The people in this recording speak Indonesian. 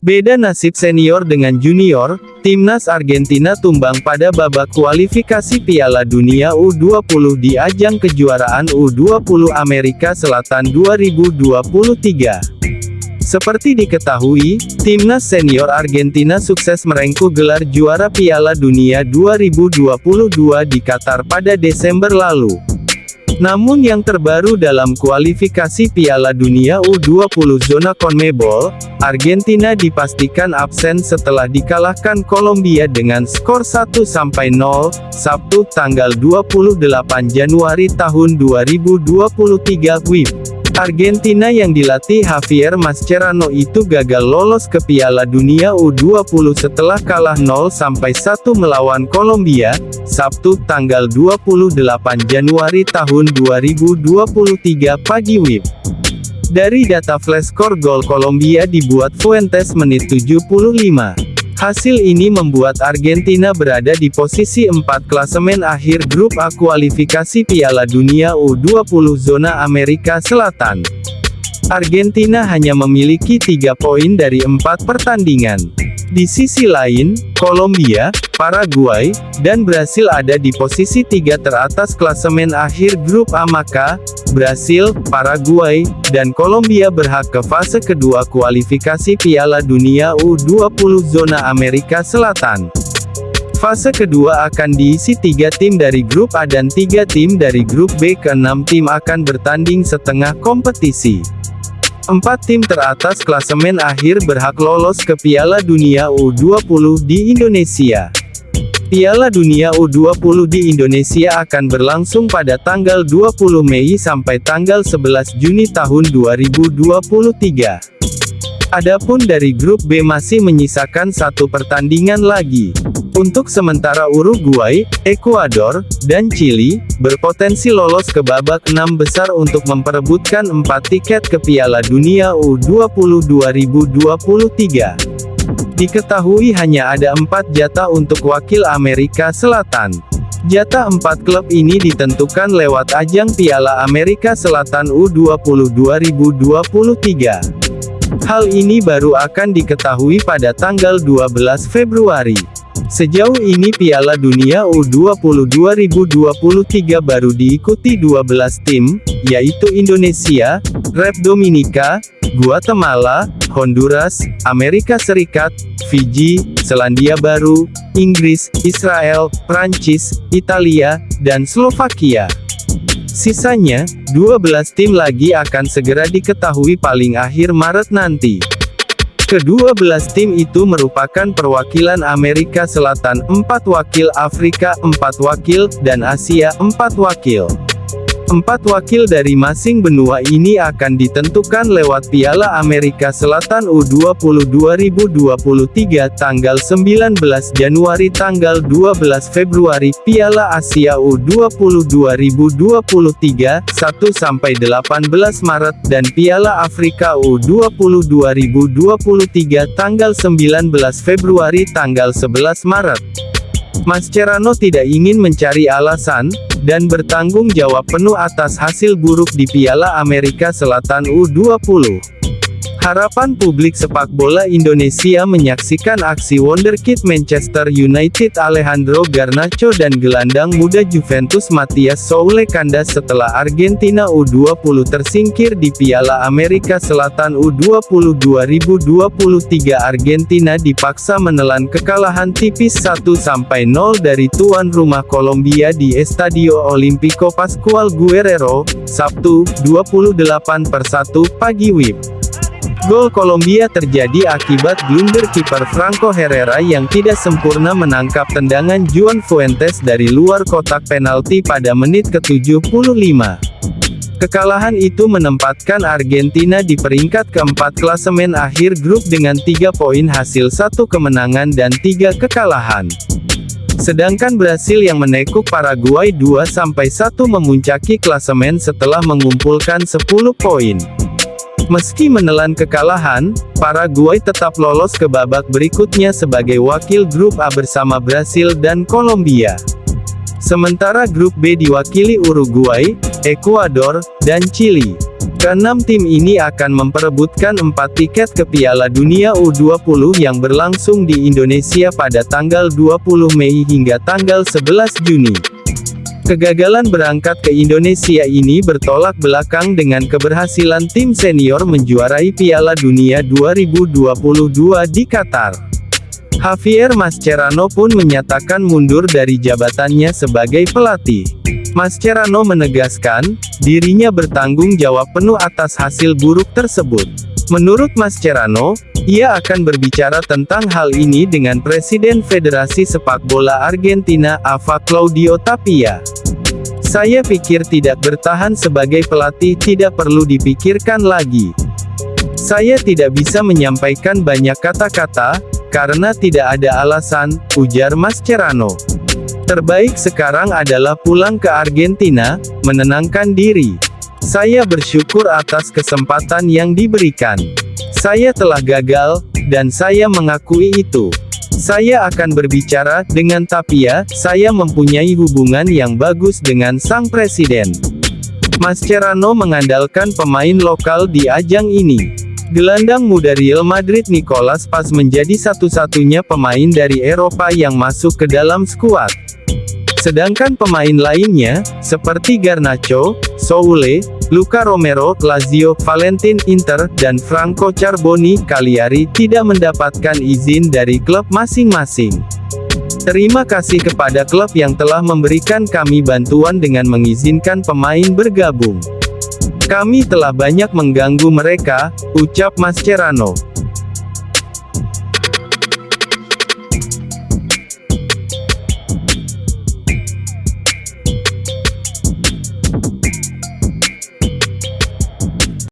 Beda nasib senior dengan junior, timnas Argentina tumbang pada babak kualifikasi Piala Dunia U20 di ajang kejuaraan U20 Amerika Selatan 2023. Seperti diketahui, timnas senior Argentina sukses merengkuh gelar juara Piala Dunia 2022 di Qatar pada Desember lalu. Namun yang terbaru dalam kualifikasi Piala Dunia U20 zona CONMEBOL, Argentina dipastikan absen setelah dikalahkan Kolombia dengan skor 1-0, Sabtu tanggal 28 Januari tahun 2023 WIB. Argentina yang dilatih Javier Mascherano itu gagal lolos ke Piala Dunia U20 setelah kalah 0-1 melawan Kolombia, Sabtu tanggal 28 Januari tahun 2023 pagi WIB. Dari data flashscore gol Kolombia dibuat Fuentes menit 75. Hasil ini membuat Argentina berada di posisi 4 klasemen akhir grup A kualifikasi Piala Dunia U20 zona Amerika Selatan. Argentina hanya memiliki 3 poin dari 4 pertandingan. Di sisi lain, Kolombia, Paraguay, dan Brasil ada di posisi tiga teratas klasemen akhir grup A maka, Brasil, Paraguay, dan Kolombia berhak ke fase kedua kualifikasi Piala Dunia U20 zona Amerika Selatan. Fase kedua akan diisi tiga tim dari grup A dan tiga tim dari grup B. Keenam tim akan bertanding setengah kompetisi. Empat tim teratas klasemen akhir berhak lolos ke Piala Dunia U20 di Indonesia. Piala Dunia U20 di Indonesia akan berlangsung pada tanggal 20 Mei sampai tanggal 11 Juni tahun 2023. Adapun dari grup B masih menyisakan satu pertandingan lagi. Untuk sementara Uruguay, Ekuador, dan Chili, berpotensi lolos ke babak enam besar untuk memperebutkan empat tiket ke Piala Dunia U20 2023. Diketahui hanya ada empat jatah untuk wakil Amerika Selatan. Jatah empat klub ini ditentukan lewat ajang Piala Amerika Selatan U20 2023. Hal ini baru akan diketahui pada tanggal 12 Februari. Sejauh ini Piala Dunia U20 2023 baru diikuti 12 tim, yaitu Indonesia, Rep Dominika, Guatemala, Honduras, Amerika Serikat, Fiji, Selandia Baru, Inggris, Israel, Prancis, Italia, dan Slovakia. Sisanya, 12 tim lagi akan segera diketahui paling akhir Maret nanti. Kedua belas tim itu merupakan perwakilan Amerika Selatan 4 wakil Afrika 4 wakil, dan Asia 4 wakil. Empat wakil dari masing benua ini akan ditentukan lewat Piala Amerika Selatan U20 2023 tanggal 19 Januari tanggal 12 Februari, Piala Asia U20 2023, 1-18 Maret, dan Piala Afrika U20 2023 tanggal 19 Februari tanggal 11 Maret. Mascherano tidak ingin mencari alasan, dan bertanggung jawab penuh atas hasil buruk di Piala Amerika Selatan U20. Harapan publik sepak bola Indonesia menyaksikan aksi wonderkid Manchester United Alejandro Garnacho dan gelandang muda Juventus Matias Soule kandas setelah Argentina U20 tersingkir di Piala Amerika Selatan U20 2023 Argentina dipaksa menelan kekalahan tipis 1-0 dari tuan rumah Kolombia di Estadio Olimpico Pascual Guerrero, Sabtu, 28 per 1 pagi WIB. Gol Kolombia terjadi akibat blunder kiper Franco Herrera yang tidak sempurna menangkap tendangan Juan Fuentes dari luar kotak penalti pada menit ke-75. Kekalahan itu menempatkan Argentina di peringkat keempat klasemen akhir grup dengan tiga poin hasil satu kemenangan dan tiga kekalahan. Sedangkan Brasil yang menekuk Paraguay 2-1 memuncaki klasemen setelah mengumpulkan 10 poin. Meski menelan kekalahan, Paraguay tetap lolos ke babak berikutnya sebagai wakil grup A bersama Brasil dan Kolombia. Sementara grup B diwakili Uruguay, Ekuador, dan Chili. Keenam tim ini akan memperebutkan empat tiket ke Piala Dunia U20 yang berlangsung di Indonesia pada tanggal 20 Mei hingga tanggal 11 Juni. Kegagalan berangkat ke Indonesia ini bertolak belakang dengan keberhasilan tim senior menjuarai Piala Dunia 2022 di Qatar. Javier Mascherano pun menyatakan mundur dari jabatannya sebagai pelatih. Mascherano menegaskan, dirinya bertanggung jawab penuh atas hasil buruk tersebut. Menurut Mascherano, ia akan berbicara tentang hal ini dengan Presiden Federasi Sepak Bola Argentina Ava Claudio Tapia. Saya pikir tidak bertahan sebagai pelatih tidak perlu dipikirkan lagi. Saya tidak bisa menyampaikan banyak kata-kata, karena tidak ada alasan, ujar Mascherano. Terbaik sekarang adalah pulang ke Argentina, menenangkan diri. Saya bersyukur atas kesempatan yang diberikan. Saya telah gagal, dan saya mengakui itu. Saya akan berbicara dengan Tapia, saya mempunyai hubungan yang bagus dengan sang presiden. Mascherano mengandalkan pemain lokal di ajang ini. Gelandang muda Real Madrid Nicolas Paz menjadi satu-satunya pemain dari Eropa yang masuk ke dalam skuad. Sedangkan pemain lainnya, seperti Garnacho, Soule, Luca Romero, Lazio, Valentin Inter, dan Franco Carboni, Cagliari, tidak mendapatkan izin dari klub masing-masing. Terima kasih kepada klub yang telah memberikan kami bantuan dengan mengizinkan pemain bergabung. Kami telah banyak mengganggu mereka, ucap Mascherano.